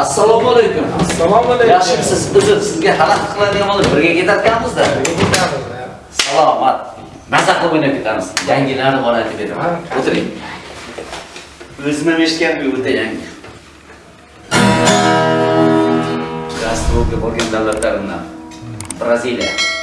assalomu alaykum. Assalomu alaykum. yaxshimisiz uzr sizga xalaqit qiladigan bo'lib birga ketarkanmizda salomat. Maza qilib o'ynab ketamiz. Yangilarni bor aytib beraman. O'tiring. O'zim ham eshitganman o'ta yangi. Gastrolga borgan davlatlarimdan. Braziliya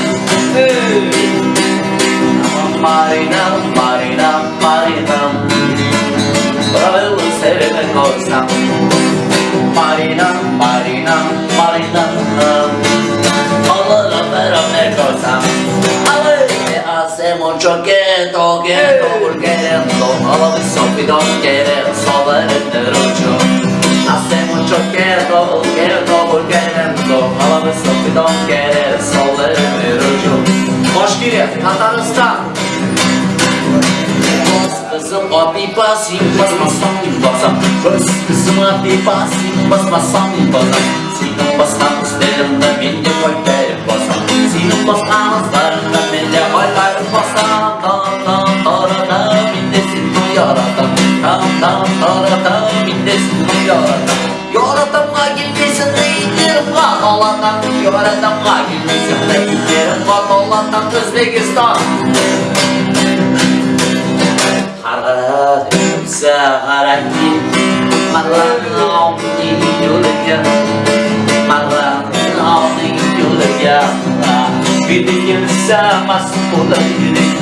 Mexicana. Marina, Marina, Marina, Bravo, sevene koysam. Marina, Marina, Marina, Allora però me cosa Avete hacemos choqueto, quieto, volquerendo Alla visto pido quiere sobre el Bas kızım abi basayım basmasam basam Bas kızım abi basayım basmasam basam Senin baskan üstlerimde ben de koy verip basam Senin baskan üstlerinde ben de koy verip basam Tam tam tarada bindesin bu yaradan Tam tam tarada bindesin bu yaradan Yaratamğa gelmesin de indirim kadolatan Yaratamğa gelmesin de indirim Xa gharaki Marlarni olding yo'liga Marlarni olding yo'liga Bidigilsa mast bo'laylik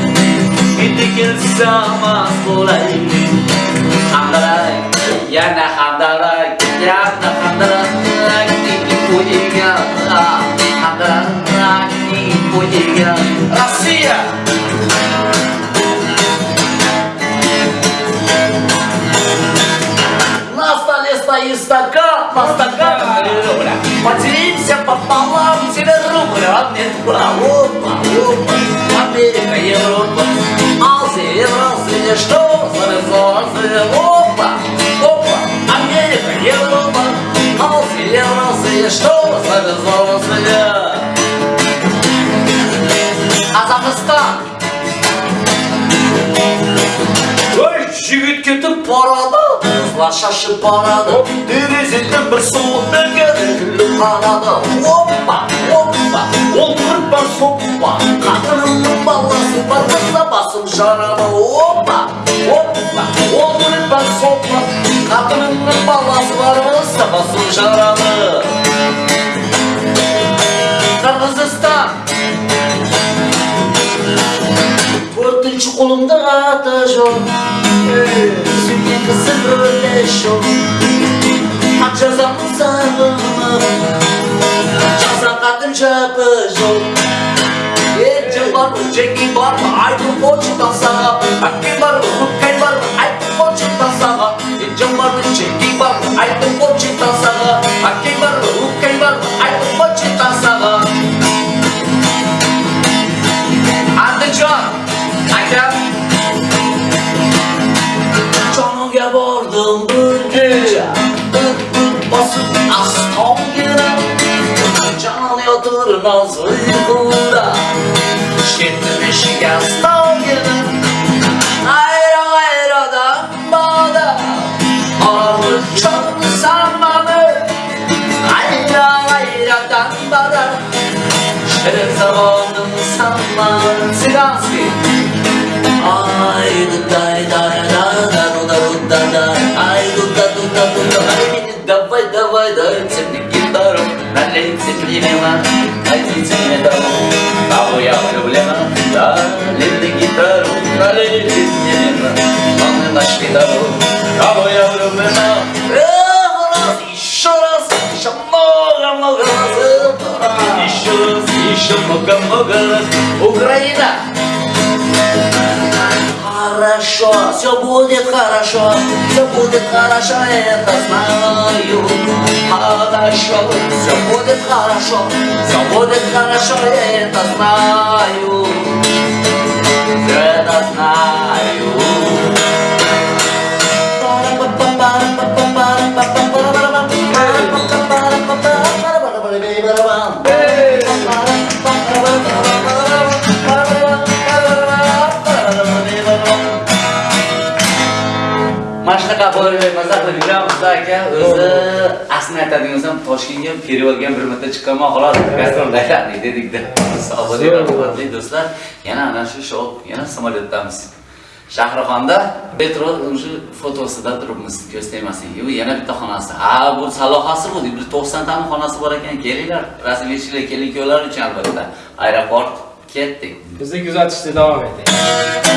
Bidigilsa mast bo'laylik Hamdarak, yana hamdarak Yana hamdarak Dini bo'yiga Hamdarak, ah, dini bo'yiga Rossiya! стакан, по стакану три рубля. Поделимся пополам, тебе рубля, а мне два. Опа, опа, Америка, Европа, Азия, Евразия, что за резонация? Опа, опа, Америка, Европа, Азия, Евразия, что за резонация? Казахстан. Ой, жігіт кетіп барады қызлар шашып барады. Терезеден бір суық діңгері күліп қарады оппа оппа ол құрпа соппа қатынымның баласы бар болса басым жарады? Оппа оппа ол құрпа соппа қатынымның баласы бар болса басым жарады. құлымдық аты жоқ сүйген қызым өлі жоқ ат жазамын сағынып жасағаным жапы жоқ е жан бар ма жеңгей бар bordim bir kecha Bir bosib astongina Jon yotir noz uyquda Ketdim eshiga astongina Ayro ayrodan boda Olib cho'ksan mani Ayro ayrodan boda Shirin zamonim sanman Siganskiy Ay du day day давай давай дай мне гитару Налейте мне вина Хорошо, все будет хорошо, все будет хорошо, это знаю. Хорошо, все будет хорошо, все будет хорошо, я это знаю. Aka o'zi aslini aytadigan bo'lsam toshkentga ham bir marta chiqqanman xolos. Gastrollaylarni dedikda. Savob hurmatli do'stlar. Yana ana shu shou yana samolyotdamiz. Shahrixonda metro shu fotosida turibmiz ko'z tegmasin yana bitta xonasi. Ha bu salohasi bu bir to'qsontami xonasi bor ekan kelinglar. Rasmiychilar keling kuyovlar uchun albatta. Aeroport ketdik. Bizni kuzatishda davom eting.